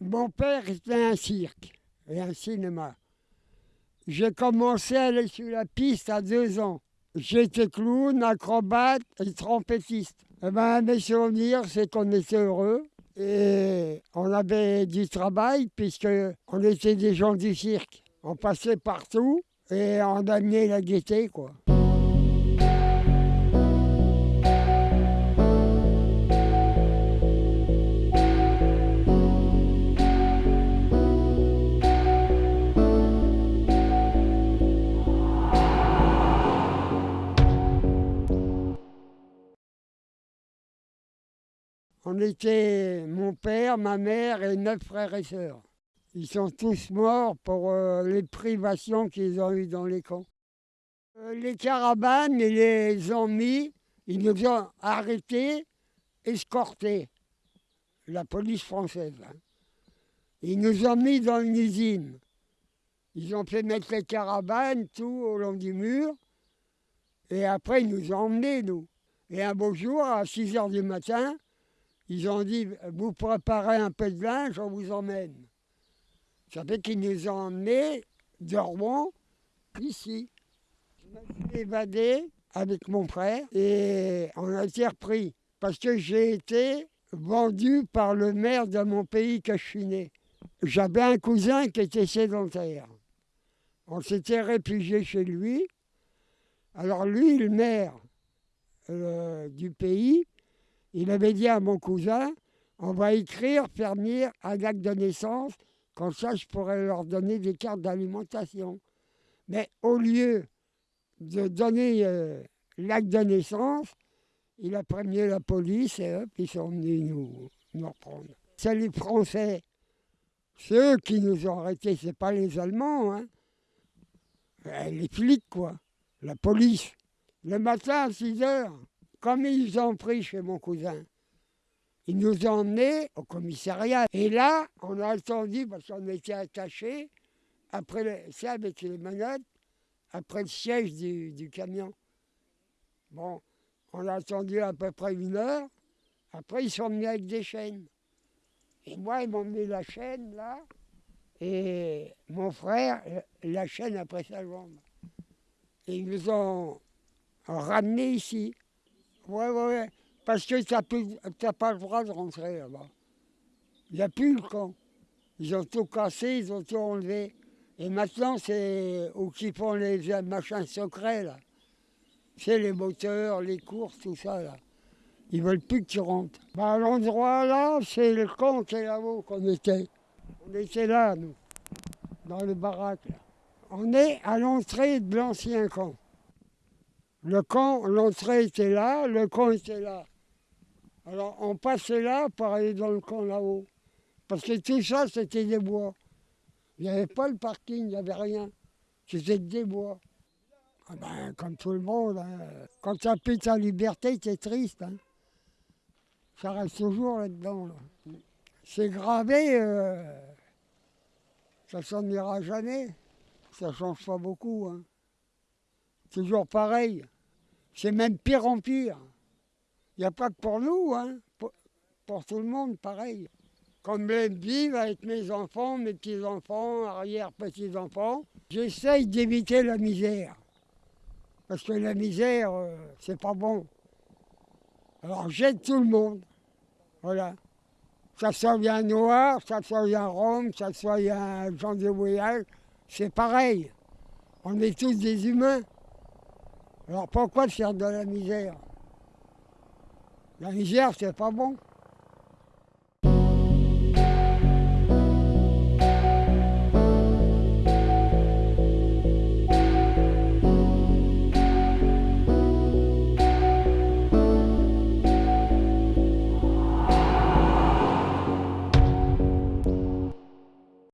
Mon père était un cirque et un cinéma. J'ai commencé à aller sur la piste à deux ans. J'étais clown, acrobate et trompettiste. Eh ben, mes souvenirs, c'est qu'on était heureux et on avait du travail puisque on était des gens du cirque. On passait partout et on amenait la gaieté, quoi. On était mon père, ma mère et neuf frères et sœurs. Ils sont tous morts pour euh, les privations qu'ils ont eues dans les camps. Euh, les caravanes, ils les ont mis, ils nous ont arrêtés, escortés, la police française. hein. Ils nous ont mis dans une usine. Ils ont fait mettre les caravanes tout au long du mur. Et après, ils nous ont emmenés, nous. Et un beau jour, à 6 heures du matin, ils ont dit, vous préparez un peu de linge, on vous emmène. Ça fait qu'ils nous ont emmenés de Rouen ici. Je me suis évadé avec mon frère et on a été repris. Parce que j'ai été vendu par le maire de mon pays que je suis né. J'avais un cousin qui était sédentaire. On s'était réfugié chez lui. Alors lui, le maire euh, du pays, il avait dit à mon cousin, on va écrire, faire venir un acte de naissance, comme ça je pourrais leur donner des cartes d'alimentation. Mais au lieu de donner euh, l'acte de naissance, il a prévenu la police et hop, ils sont venus nous, nous reprendre. C'est les Français, c'est eux qui nous ont arrêtés, c'est pas les Allemands. Hein. Euh, Les flics, quoi, la police. Le matin à 6 heures, comme ils ont pris chez mon cousin, ils nous ont emmenés au commissariat. Et là, on a attendu, parce qu'on était attachés, après le, c'est avec les menottes, après le siège du, du camion. Bon, on a attendu à peu près une heure. Après, ils sont venus avec des chaînes. Et moi, ils m'ont mis la chaîne là. Et mon frère, la chaîne après sa jambe. Et ils nous ont ramenés ici. Ouais, ouais, ouais. Parce que tu n'as pas le droit de rentrer là-bas. Il n'y a plus le camp. Ils ont tout cassé, ils ont tout enlevé. Et maintenant, c'est où qui font les machins secrets, là. C'est les moteurs, les courses, tout ça, là. Ils veulent plus que tu rentres. Bah, l'endroit là, c'est le camp qui est là-haut qu'on était. On était là, nous, dans le baraque. Là. On est à l'entrée de l'ancien camp. Le camp, l'entrée était là, le camp était là. Alors on passait là pour aller dans le camp là-haut. Parce que tout ça, c'était des bois. Il n'y avait pas le parking, il n'y avait rien. C'était des bois. Ah ben, comme tout le monde, hein. quand tu as plus ta liberté, tu es triste. hein. Ça reste toujours là-dedans. là. C'est gravé, euh, ça s'en ira jamais. Ça change pas beaucoup. hein. Toujours pareil. C'est même pire en pire. Il n'y a pas que pour nous, hein. pour, tout le monde, pareil. Comme j'aime vivre avec mes enfants, mes petits-enfants, arrière-petits-enfants, j'essaye d'éviter la misère. Parce que la misère, euh, c'est pas bon. Alors j'aide tout le monde. Voilà. Ça soit un noir, ça soit un rome, ça soit un gens de voyage, c'est pareil. On est tous des humains. Alors pourquoi faire de la misère? La misère, c'est pas bon.